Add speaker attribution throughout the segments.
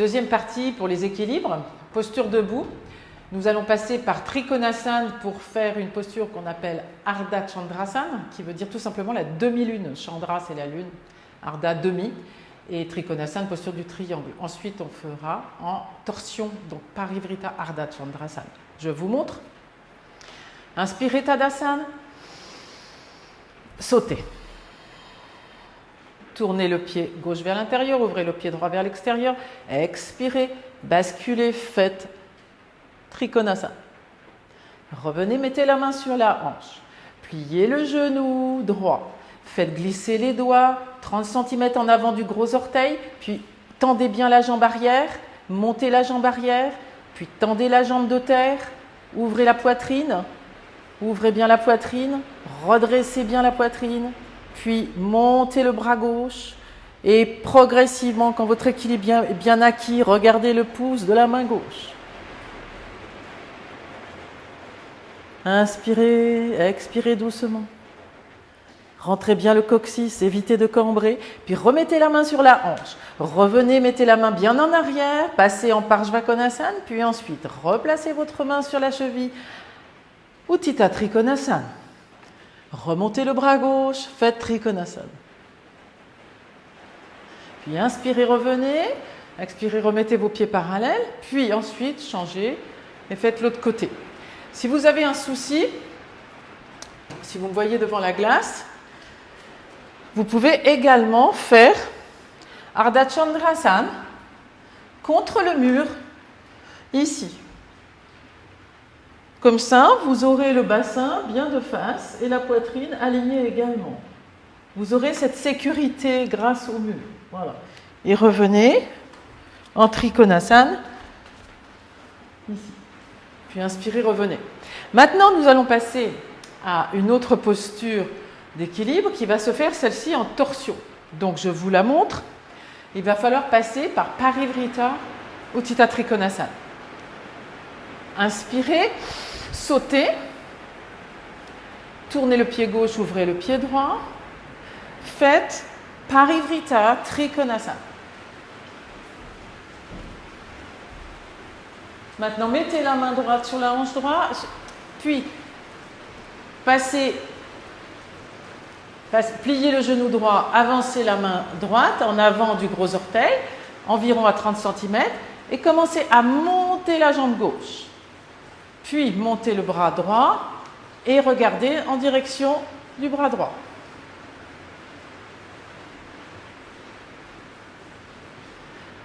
Speaker 1: Deuxième partie pour les équilibres, posture debout. Nous allons passer par Trikonasana pour faire une posture qu'on appelle Ardha Chandrasana, qui veut dire tout simplement la demi-lune. Chandra, c'est la lune, Ardha, demi, et Trikonasana, posture du triangle. Ensuite, on fera en torsion, donc Parivrita Ardha Chandrasana. Je vous montre. Inspirez Tadasana. Sautez. Tournez le pied gauche vers l'intérieur, ouvrez le pied droit vers l'extérieur. Expirez, basculez, faites Trikonasana. Revenez, mettez la main sur la hanche. Pliez le genou droit. Faites glisser les doigts 30 cm en avant du gros orteil, puis tendez bien la jambe arrière, montez la jambe arrière, puis tendez la jambe de terre, ouvrez la poitrine, ouvrez bien la poitrine, redressez bien la poitrine, puis montez le bras gauche et progressivement, quand votre équilibre est bien acquis, regardez le pouce de la main gauche. Inspirez, expirez doucement. Rentrez bien le coccyx, évitez de cambrer, puis remettez la main sur la hanche. Revenez, mettez la main bien en arrière, passez en Parshvakonasana, puis ensuite replacez votre main sur la cheville. Uttita Trikonasana. Remontez le bras gauche, faites Trikonasana. Puis inspirez, revenez. Expirez, remettez vos pieds parallèles. Puis ensuite, changez et faites l'autre côté. Si vous avez un souci, si vous me voyez devant la glace, vous pouvez également faire Ardha Chandrasana contre le mur, ici. Comme ça, vous aurez le bassin bien de face et la poitrine alignée également. Vous aurez cette sécurité grâce au mur. Voilà. Et revenez en Trikonasana. Puis inspirez, revenez. Maintenant, nous allons passer à une autre posture d'équilibre qui va se faire celle-ci en torsion. Donc, je vous la montre. Il va falloir passer par Parivrita Uttita Trikonasana. Inspirez, sautez, tournez le pied gauche, ouvrez le pied droit. Faites Parivrita Trikonasana. Maintenant, mettez la main droite sur la hanche droite, puis passez, pliez le genou droit, avancez la main droite en avant du gros orteil, environ à 30 cm, et commencez à monter la jambe gauche. Puis montez le bras droit et regardez en direction du bras droit.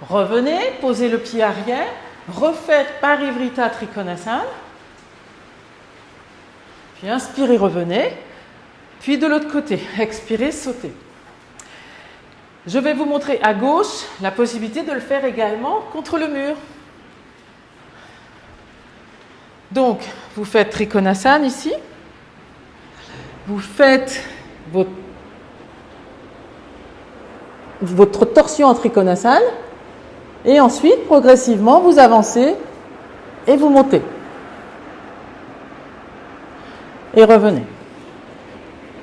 Speaker 1: Revenez, posez le pied arrière, refaites Parivrita Trikonasana. Puis inspirez, revenez. Puis de l'autre côté, expirez, sautez. Je vais vous montrer à gauche la possibilité de le faire également contre le mur. Donc, vous faites Trikonasana ici. Vous faites votre, torsion en Trikonasana. Et ensuite, progressivement, vous avancez et vous montez. Et revenez.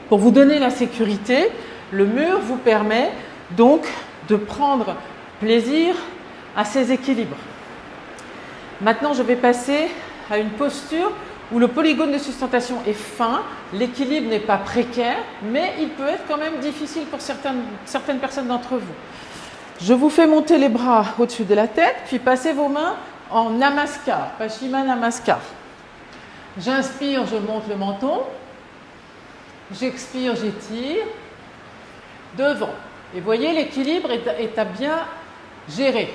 Speaker 1: Pour vous donner la sécurité, le mur vous permet donc de prendre plaisir à ces équilibres. Maintenant, je vais passer à une posture où le polygone de sustentation est fin, l'équilibre n'est pas précaire, mais il peut être quand même difficile pour certaines, certaines personnes d'entre vous. Je vous fais monter les bras au-dessus de la tête, puis passez vos mains en namaskar, Pashima Namaskar. J'inspire, je monte le menton. J'expire, j'étire. Devant. Et voyez, l'équilibre est, à bien gérer.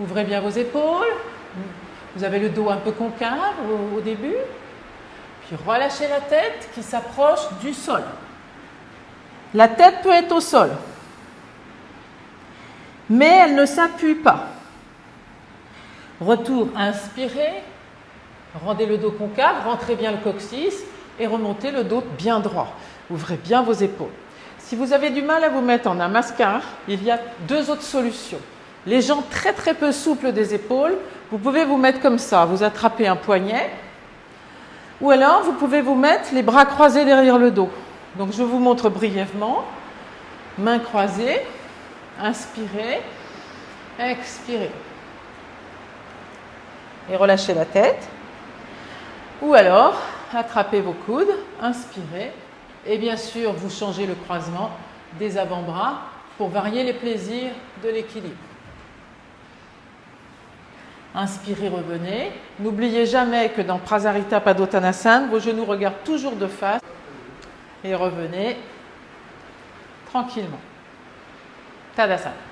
Speaker 1: Ouvrez bien vos épaules. Vous avez le dos un peu concave au début. Puis relâchez la tête qui s'approche du sol. La tête peut être au sol mais elle ne s'appuie pas. Retour, inspirez, rendez le dos concave, rentrez bien le coccyx et remontez le dos bien droit. Ouvrez bien vos épaules. Si vous avez du mal à vous mettre en namaskar, il y a deux autres solutions. Les gens très très peu souples des épaules, vous pouvez vous mettre comme ça, vous attrapez un poignet, ou alors vous pouvez vous mettre les bras croisés derrière le dos. Donc je vous montre brièvement, mains croisées, Inspirez. expirez. Et relâchez la tête. Ou alors, attrapez vos coudes, inspirez. Et bien sûr, vous changez le croisement des avant-bras pour varier les plaisirs de l'équilibre. Inspirez, revenez. N'oubliez jamais que dans Prasarita Padottanasana, vos genoux regardent toujours de face. Et revenez tranquillement. Tadasana.